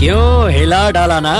क्यों हिला डाला ना?